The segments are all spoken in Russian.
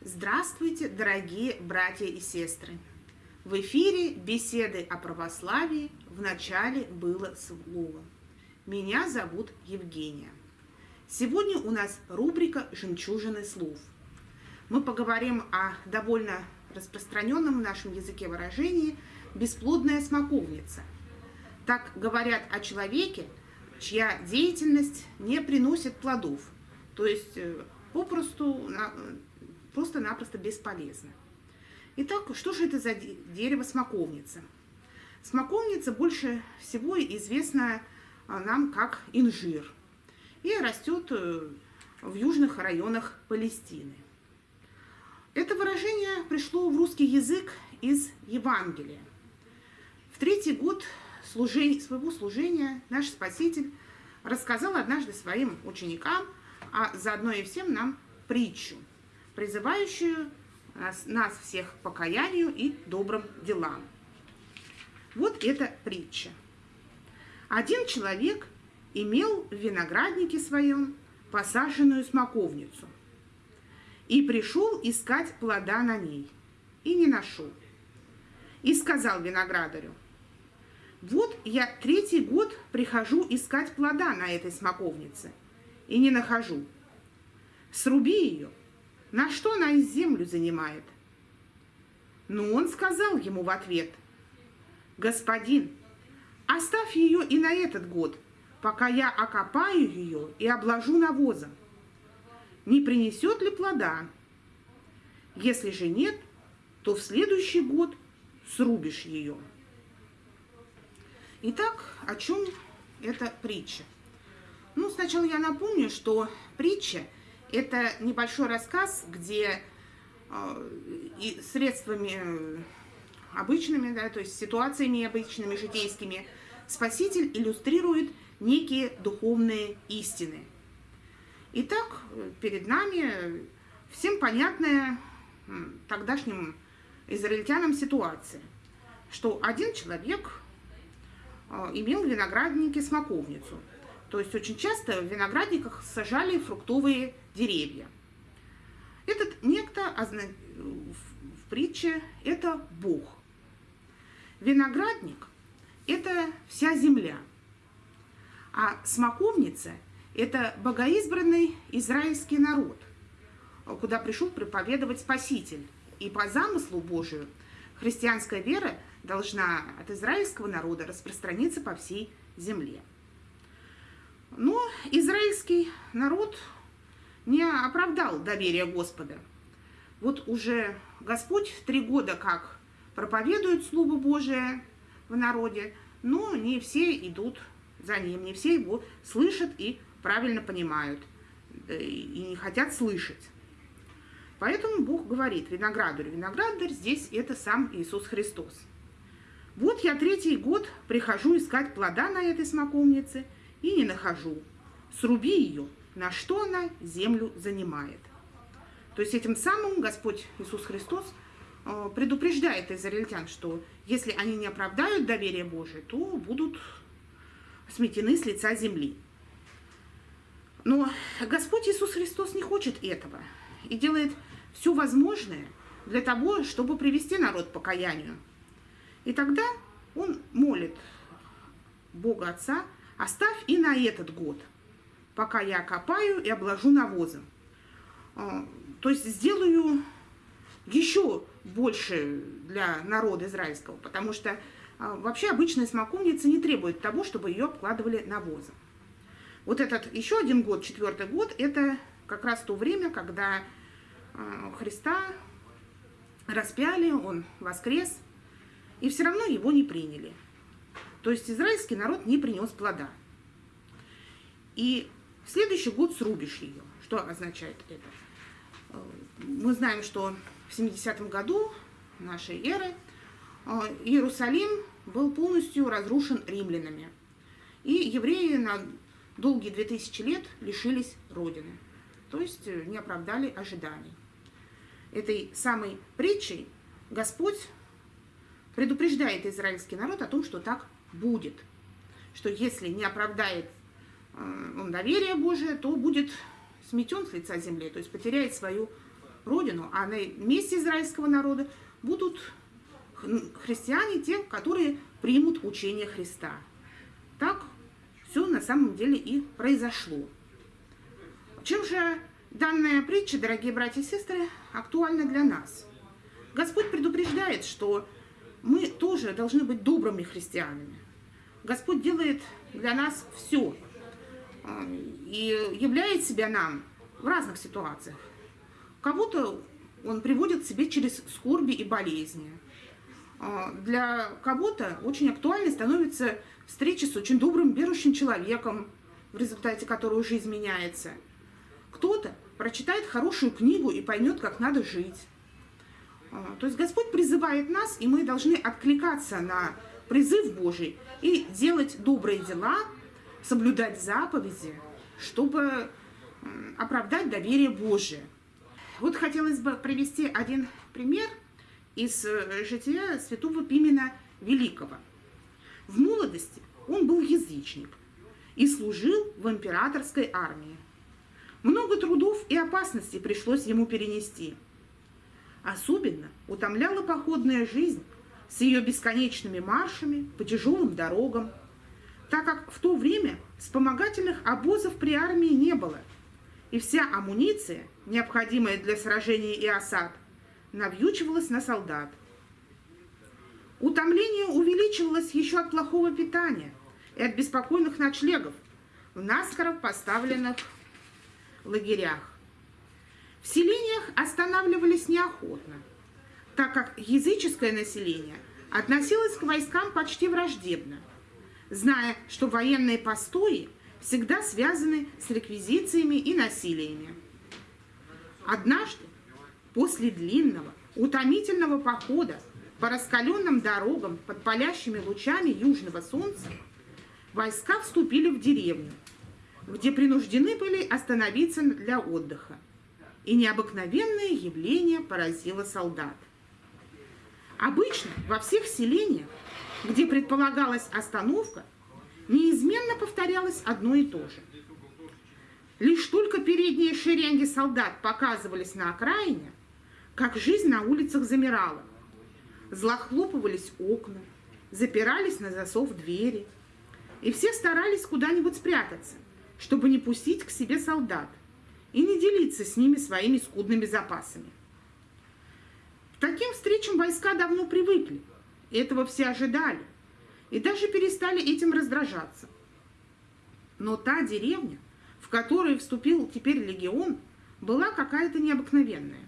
Здравствуйте, дорогие братья и сестры! В эфире беседы о православии в начале было слово. Меня зовут Евгения. Сегодня у нас рубрика «Жемчужины слов». Мы поговорим о довольно распространенном в нашем языке выражении «бесплодная смоковница». Так говорят о человеке, чья деятельность не приносит плодов, то есть э, попросту, просто-напросто бесполезна. Итак, что же это за дерево смоковница? Смоковница больше всего известна а, нам как инжир и растет э, в южных районах Палестины. Это выражение пришло в русский язык из Евангелия. В третий год служения, своего служения наш Спаситель рассказал однажды своим ученикам, а заодно и всем нам притчу, призывающую нас, нас всех к покаянию и добрым делам. Вот эта притча. Один человек имел в винограднике своем посаженную смоковницу – и пришел искать плода на ней, и не нашел. И сказал виноградарю, вот я третий год прихожу искать плода на этой смоковнице, и не нахожу. Сруби ее, на что она из землю занимает? Но он сказал ему в ответ, господин, оставь ее и на этот год, пока я окопаю ее и обложу навозом не принесет ли плода. Если же нет, то в следующий год срубишь ее. Итак, о чем эта притча? Ну, сначала я напомню, что притча – это небольшой рассказ, где э, и средствами обычными, да, то есть ситуациями обычными, житейскими, Спаситель иллюстрирует некие духовные истины – Итак, перед нами всем понятная тогдашним израильтянам ситуация, что один человек а, имел в винограднике смоковницу. То есть очень часто в виноградниках сажали фруктовые деревья. Этот некто в притче – это Бог. Виноградник – это вся земля, а смоковница – это богоизбранный израильский народ, куда пришел проповедовать Спаситель. И по замыслу Божию христианская вера должна от израильского народа распространиться по всей земле. Но израильский народ не оправдал доверия Господа. Вот уже Господь три года как проповедует Слово Божие в народе, но не все идут за ним, не все его слышат и правильно понимают и не хотят слышать. Поэтому Бог говорит виноградарю. Виноградарь здесь это сам Иисус Христос. Вот я третий год прихожу искать плода на этой смоковнице и не нахожу. Сруби ее, на что она землю занимает. То есть этим самым Господь Иисус Христос э, предупреждает израильтян, что если они не оправдают доверие Божие, то будут сметены с лица земли. Но Господь Иисус Христос не хочет этого и делает все возможное для того, чтобы привести народ к покаянию. И тогда он молит Бога Отца, оставь и на этот год, пока я копаю и обложу навозом. А, то есть сделаю еще больше для народа израильского, потому что а, вообще обычная смоковница не требует того, чтобы ее обкладывали навозом. Вот этот еще один год, четвертый год, это как раз то время, когда э, Христа распяли, он воскрес, и все равно его не приняли. То есть израильский народ не принес плода. И в следующий год срубишь ее. Что означает это? Э, мы знаем, что в 70 году нашей эры э, Иерусалим был полностью разрушен римлянами. И евреи на долгие 2000 лет лишились Родины, то есть э, не оправдали ожиданий. Этой самой притчей Господь предупреждает израильский народ о том, что так будет. Что если не оправдает э, он доверие Божие, то будет сметен с лица земли, то есть потеряет свою родину, а на месте израильского народа будут христиане, те, которые примут учение Христа. Так все на самом деле и произошло. Чем же данная притча, дорогие братья и сестры, актуальна для нас? Господь предупреждает, что мы тоже должны быть добрыми христианами. Господь делает для нас все а, и являет себя нам в разных ситуациях. Кого-то он приводит к себе через скорби и болезни. А, для кого-то очень актуальной становится встреча с очень добрым, верующим человеком, в результате которого жизнь меняется. Кто-то прочитает хорошую книгу и поймет, как надо жить. А, то есть Господь призывает нас, и мы должны откликаться на призыв Божий и делать добрые дела, соблюдать заповеди, чтобы оправдать доверие Божие. Вот хотелось бы привести один пример из э, жития святого Пимена Великого. В молодости он был язычник и служил в императорской армии. Много трудов и опасностей пришлось ему перенести. Особенно утомляла походная жизнь с ее бесконечными маршами по тяжелым дорогам, так как в то время вспомогательных обозов при армии не было, и вся амуниция, необходимая для сражений и осад, навьючивалась на солдат. Утомление увеличивалось еще от плохого питания и от беспокойных ночлегов в наскоро поставленных лагерях. В селениях останавливались неохотно, так как языческое население относилось к войскам почти враждебно, зная, что военные постои всегда связаны с реквизициями и насилиями. Однажды, после длинного, утомительного похода по раскаленным дорогам под палящими лучами южного солнца, войска вступили в деревню, где принуждены были остановиться для отдыха. И необыкновенное явление поразило солдат. Обычно во всех селениях, где предполагалась остановка, неизменно повторялось одно и то же. Лишь только передние шеренги солдат показывались на окраине, как жизнь на улицах замирала. Злохлопывались окна, запирались на засов двери, и все старались куда-нибудь спрятаться, чтобы не пустить к себе солдат и не делиться с ними своими скудными запасами. К таким встречам войска давно привыкли, этого все ожидали, и даже перестали этим раздражаться. Но та деревня, в которую вступил теперь легион, была какая-то необыкновенная.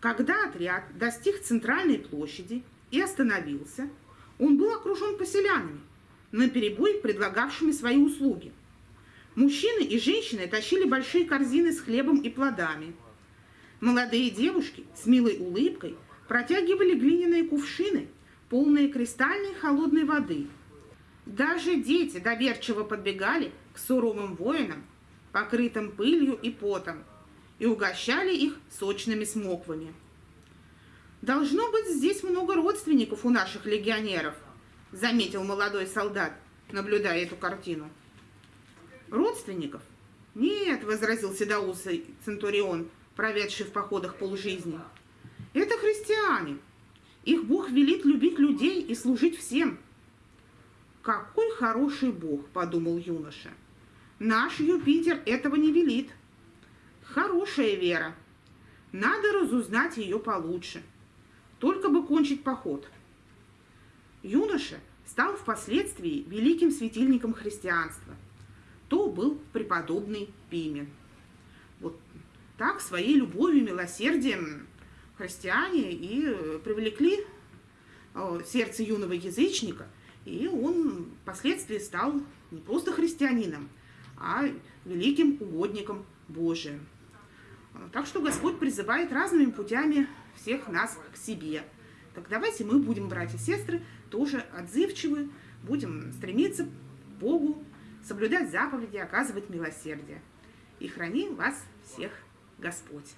Когда отряд достиг центральной площади и остановился, он был окружен поселянами, наперебой предлагавшими свои услуги. Мужчины и женщины тащили большие корзины с хлебом и плодами. Молодые девушки с милой улыбкой протягивали глиняные кувшины – полные кристальной холодной воды. Даже дети доверчиво подбегали к суровым воинам, покрытым пылью и потом, и угощали их сочными смоквами. «Должно быть, здесь много родственников у наших легионеров», заметил молодой солдат, наблюдая эту картину. «Родственников? Нет», — возразил седоусый Центурион, проведший в походах полжизни. «Это христиане, их Бог велит любить людей и служить всем. «Какой хороший Бог!» – подумал юноша. «Наш Юпитер этого не велит. Хорошая вера. Надо разузнать ее получше. Только бы кончить поход». Юноша стал впоследствии великим светильником христианства. То был преподобный Пимен. Вот так своей любовью, милосердием христиане и э, привлекли э, сердце юного язычника, и он впоследствии стал не просто христианином, а великим угодником Божиим. Так что Господь призывает разными путями всех нас к себе. Так давайте мы будем, братья и сестры, тоже отзывчивы, будем стремиться к Богу, соблюдать заповеди, оказывать милосердие. И храни вас всех Господь.